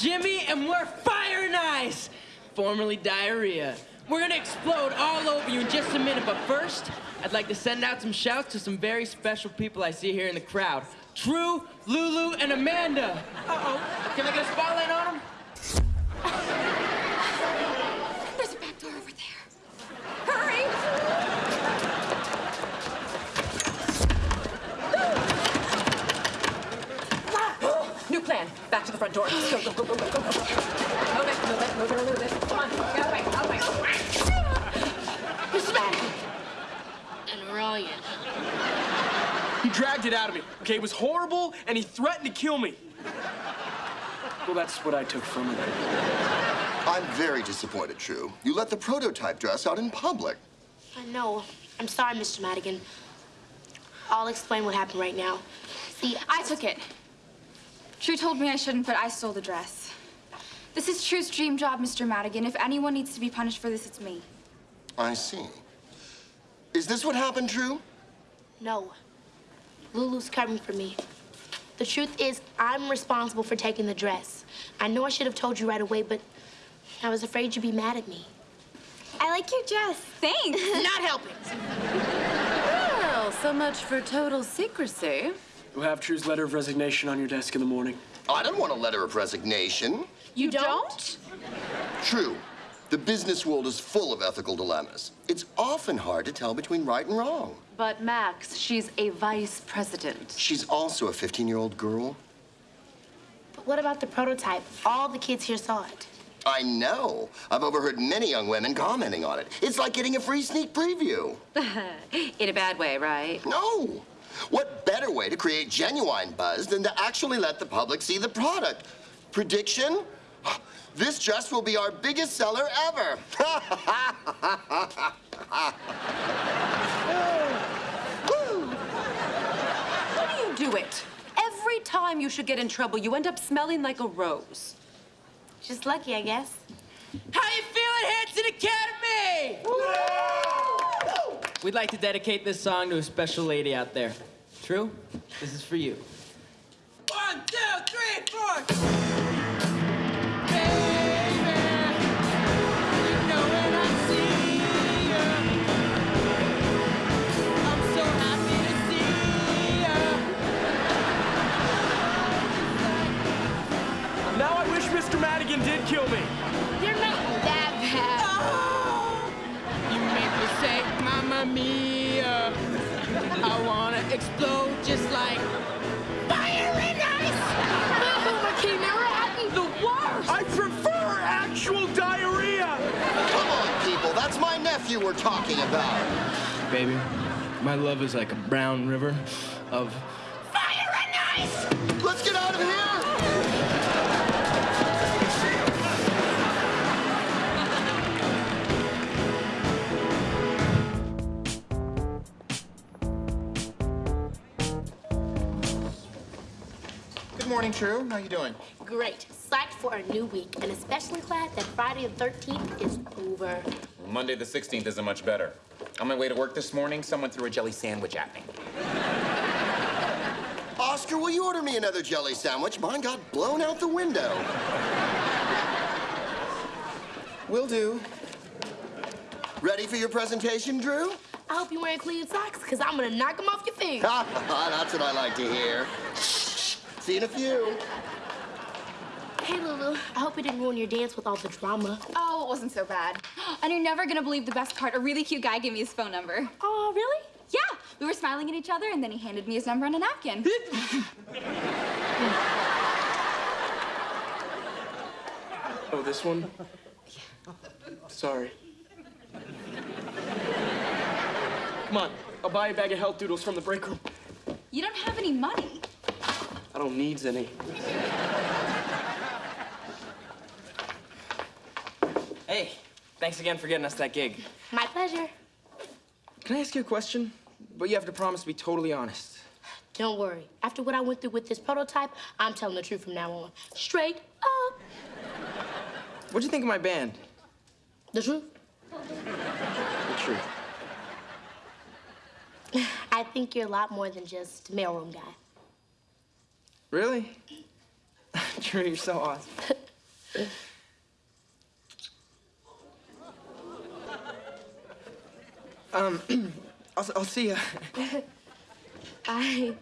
Jimmy, and we're Fire and Ice, formerly Diarrhea. We're gonna explode all over you in just a minute, but first, I'd like to send out some shouts to some very special people I see here in the crowd. True, Lulu, and Amanda. Uh-oh. Can I get a spotlight on them? There's a back door over there. Hurry! New plan. Back to the front door. Go, go, go, go, go, go, go. Move it, move it, move it, move it. Come on, get away, out of the way. Mr. Madigan! And Ryan. He dragged it out of me. Okay, it was horrible, and he threatened to kill me. Well, that's what I took from it. I'm very disappointed, True. You let the prototype dress out in public. I know. I'm sorry, Mr. Madigan. I'll explain what happened right now. See, I took it. True told me I shouldn't, but I stole the dress. This is True's dream job, Mr. Madigan. If anyone needs to be punished for this, it's me. I see. Is this what happened, True? No. Lulu's coming for me. The truth is, I'm responsible for taking the dress. I know I should have told you right away, but I was afraid you'd be mad at me. I like your dress. Thanks. Not helping. Well, so much for total secrecy. You'll have True's letter of resignation on your desk in the morning. Oh, I don't want a letter of resignation. You don't? True. The business world is full of ethical dilemmas. It's often hard to tell between right and wrong. But Max, she's a vice president. She's also a 15-year-old girl. But what about the prototype? All the kids here saw it. I know. I've overheard many young women commenting on it. It's like getting a free sneak preview. In a bad way, right? No. What better way to create genuine buzz than to actually let the public see the product? Prediction? This dress will be our biggest seller ever. How do you do it? Every time you should get in trouble, you end up smelling like a rose. Just lucky, I guess. How you feeling, Hanson Academy? We'd like to dedicate this song to a special lady out there. True? This is for you. One, two, three, four. Baby, you know when I see you, I'm so happy to see you. Now I wish Mr. Madigan did kill me. You're not that bad. Oh! You make me say, Mamma Mia. I wanna explode just like fire and ice. The worst. I prefer actual diarrhea. Come on, people. That's my nephew we're talking about. Baby, my love is like a brown river of fire and ice. Let's get out of here. Morning, True. How are you doing? Great. Psyched for a new week, and especially glad that Friday the 13th is over. Monday the 16th isn't much better. On my way to work this morning, someone threw a jelly sandwich at me. Oscar, will you order me another jelly sandwich? Mine got blown out the window. Will do. Ready for your presentation, Drew? I hope you're wearing clean socks, because I'm going to knock them off your feet. That's what I like to hear. See you in a few. Hey, Lulu. I hope you didn't ruin your dance with all the drama. Oh, it wasn't so bad. And you're never gonna believe the best part. A really cute guy gave me his phone number. Oh, really? Yeah, we were smiling at each other, and then he handed me his number on a napkin. Oh, this one? Sorry. Come on, I'll buy a bag of health doodles from the break room. you don't have any money. I don't need any. Hey, thanks again for getting us that gig. My pleasure. Can I ask you a question? But you have to promise to be totally honest. Don't worry. After what I went through with this prototype, I'm telling the truth from now on. Straight up. What'd you think of my band? The truth? The truth. I think you're a lot more than just mailroom guy. Really? Drew, you're so awesome. um, I'll, I'll see you. Bye.